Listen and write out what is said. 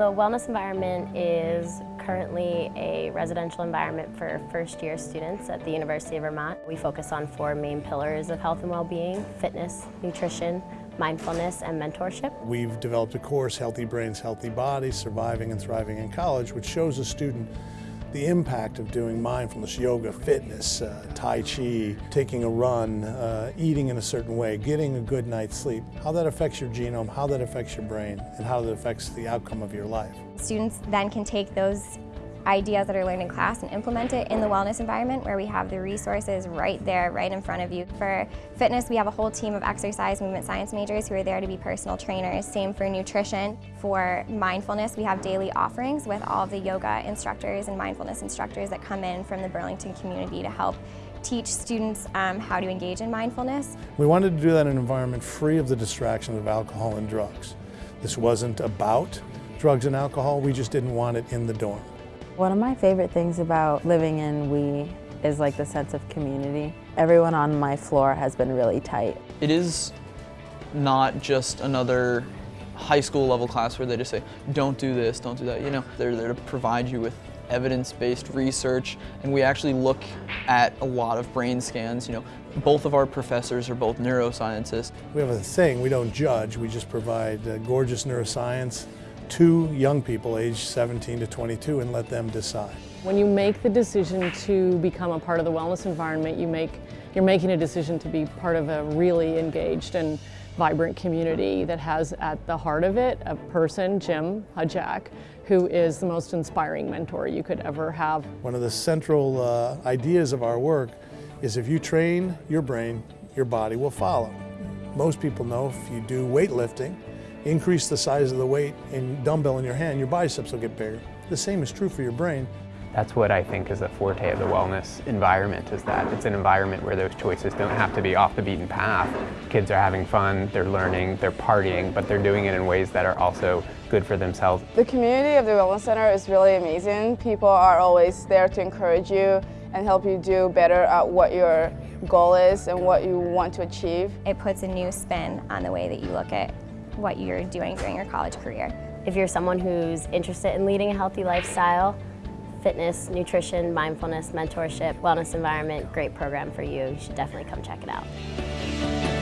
The wellness environment is currently a residential environment for first year students at the University of Vermont. We focus on four main pillars of health and well-being, fitness, nutrition, mindfulness, and mentorship. We've developed a course, Healthy Brains, Healthy Bodies, Surviving and Thriving in College, which shows a student the impact of doing mindfulness, yoga, fitness, uh, Tai Chi, taking a run, uh, eating in a certain way, getting a good night's sleep, how that affects your genome, how that affects your brain, and how that affects the outcome of your life. Students then can take those ideas that are learned in class and implement it in the wellness environment where we have the resources right there, right in front of you. For fitness, we have a whole team of exercise movement science majors who are there to be personal trainers. Same for nutrition. For mindfulness, we have daily offerings with all of the yoga instructors and mindfulness instructors that come in from the Burlington community to help teach students um, how to engage in mindfulness. We wanted to do that in an environment free of the distractions of alcohol and drugs. This wasn't about drugs and alcohol, we just didn't want it in the dorm. One of my favorite things about living in WE is like the sense of community. Everyone on my floor has been really tight. It is not just another high school level class where they just say, don't do this, don't do that. You know, they're there to provide you with evidence-based research and we actually look at a lot of brain scans. You know, both of our professors are both neuroscientists. We have a thing, we don't judge, we just provide uh, gorgeous neuroscience to young people aged 17 to 22 and let them decide. When you make the decision to become a part of the wellness environment, you make, you're making a decision to be part of a really engaged and vibrant community that has at the heart of it a person, Jim Hudziak, who is the most inspiring mentor you could ever have. One of the central uh, ideas of our work is if you train your brain, your body will follow. Most people know if you do weightlifting, increase the size of the weight in dumbbell in your hand, your biceps will get bigger. The same is true for your brain. That's what I think is the forte of the wellness environment, is that it's an environment where those choices don't have to be off the beaten path. Kids are having fun, they're learning, they're partying, but they're doing it in ways that are also good for themselves. The community of the Wellness Center is really amazing. People are always there to encourage you and help you do better at what your goal is and what you want to achieve. It puts a new spin on the way that you look at what you're doing during your college career. If you're someone who's interested in leading a healthy lifestyle, fitness, nutrition, mindfulness, mentorship, wellness environment, great program for you. You should definitely come check it out.